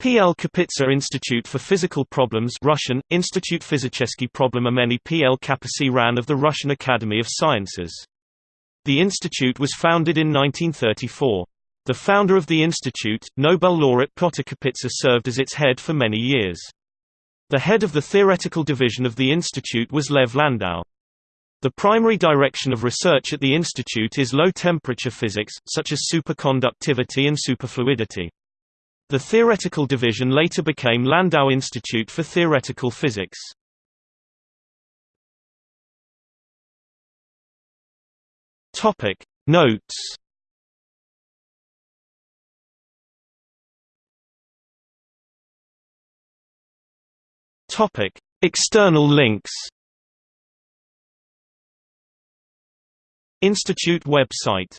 P. L. Kapitsa Institute for Physical Problems Russian, Institute Fizicheski Problemameni P. L. Kapasi Ran of the Russian Academy of Sciences. The institute was founded in 1934. The founder of the institute, Nobel laureate Pyotr Kapitsa served as its head for many years. The head of the theoretical division of the institute was Lev Landau. The primary direction of research at the institute is low-temperature physics, such as superconductivity and superfluidity. The theoretical division later became Landau Institute for Theoretical Physics. Topic. Notes. Topic. External links. Institute website